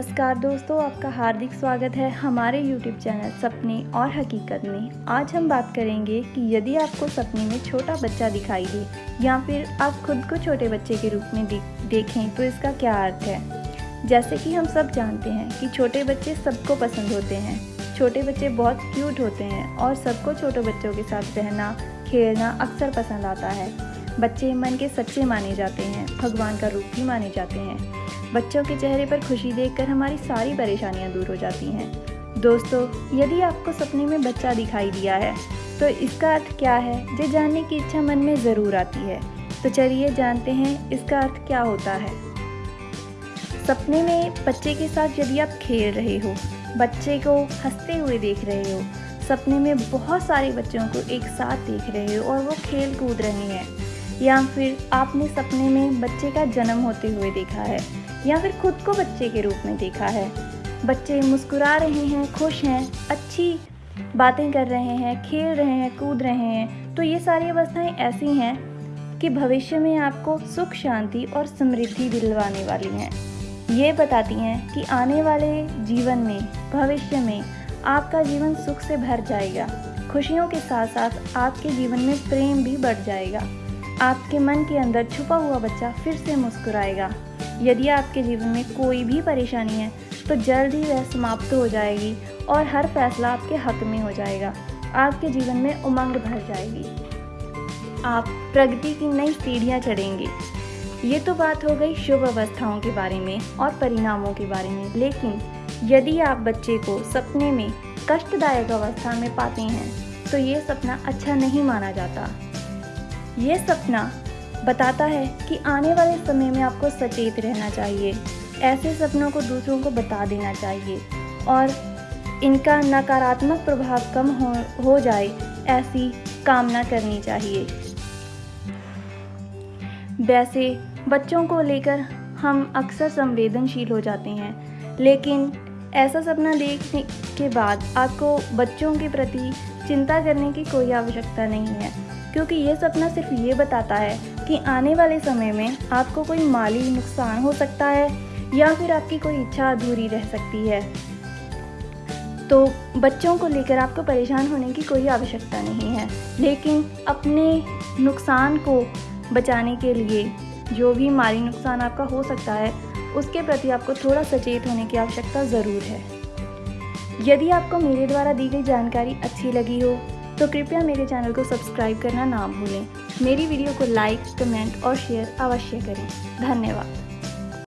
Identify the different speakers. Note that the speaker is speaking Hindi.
Speaker 1: नमस्कार दोस्तों, आपका हार्दिक स्वागत है हमारे YouTube चैनल सपने और हकीकत में। आज हम बात करेंगे कि यदि आपको सपने में छोटा बच्चा दिखाई दे या फिर आप खुद को छोटे बच्चे के रूप में देखें तो इसका क्या अर्थ है? जैसे कि हम सब जानते हैं कि छोटे बच्चे सबको पसंद होते हैं। छोटे बच्चे बहुत क्यूट होते हैं और सबको छोटे बच्चों के साथ रहना, खेलना अक्सर पसंद आता है। बच्चे मन के सच्चे माने जाते हैं, भगवान का रूप भी माने जाते हैं। बच्चों के चेहरे पर खुशी देखकर हमारी सारी परेशानियाँ दूर हो जाती हैं। दोस्तों, यदि आपको सपने में बच्चा दिखाई दिया है तो इसका अर्थ क्या है ये जानने की इच्छा मन में ज़रूर आती है? तो चलिए जानते हैं इसका अर्थ क्या होता है। सपने में बच्चे के साथ यदि आप खेल रहे हो, बच्चे को हँसते हुए देख रहे हो, सपने में बहुत सारे बच्चों को एक साथ देख रहे हो और वो खेल कूद रहे हैं या फिर आपने सपने में बच्चे का जन्म होते हुए देखा है, या फिर खुद को बच्चे के रूप में देखा है। बच्चे मुस्कुरा रहे हैं, खुश हैं, अच्छी बातें कर रहे हैं, खेल रहे हैं, कूद रहे हैं तो ये सारी अवस्थाएँ ऐसी हैं कि भविष्य में आपको सुख, शांति और समृद्धि दिलवाने वाली हैं। ये बताती हैं कि आने वाले जीवन में, भविष्य में, आपका जीवन सुख से भर जाएगा। खुशियों के साथ साथ आपके जीवन में प्रेम भी बढ़ जाएगा। आपके मन के अंदर छुपा हुआ बच्चा फिर से मुस्कुराएगा। यदि आपके जीवन में कोई भी परेशानी है तो जल्द ही वह समाप्त हो जाएगी और हर फैसला आपके हक में हो जाएगा। आपके जीवन में उमंग भर जाएगी। आप प्रगति की नई सीढ़ियाँ चढ़ेंगे। ये तो बात हो गई शुभ अवस्थाओं के बारे में और परिणामों के बारे में। लेकिन यदि आप बच्चे को सपने में कष्टदायक अवस्था में पाते हैं तो ये सपना अच्छा नहीं माना जाता। ये सपना बताता है कि आने वाले समय में आपको सचेत रहना चाहिए। ऐसे सपनों को दूसरों को बता देना चाहिए और इनका नकारात्मक प्रभाव कम हो हो जाए, ऐसी कामना करनी चाहिए। वैसे बच्चों को लेकर हम अक्सर संवेदनशील हो जाते हैं, लेकिन ऐसा सपना देखने के बाद आपको बच्चों के प्रति चिंता करने की कोई आवश्यकता नहीं है। क्योंकि ये सपना सिर्फ़ ये बताता है कि आने वाले समय में आपको कोई माली नुकसान हो सकता है या फिर आपकी कोई इच्छा अधूरी रह सकती है। तो बच्चों को लेकर आपको परेशान होने की कोई आवश्यकता नहीं है। लेकिन अपने नुकसान को बचाने के लिए जो भी माली नुकसान आपका हो सकता है, उसके प्रति आपको थोड़ा सचेत होने की आवश्यकता ज़रूर है। यदि आपको मेरे द्वारा दी गई जानकारी अच्छी लगी हो तो कृपया मेरे चैनल को सब्सक्राइब करना ना भूलें। मेरी वीडियो को लाइक, कमेंट और शेयर अवश्य करें। धन्यवाद।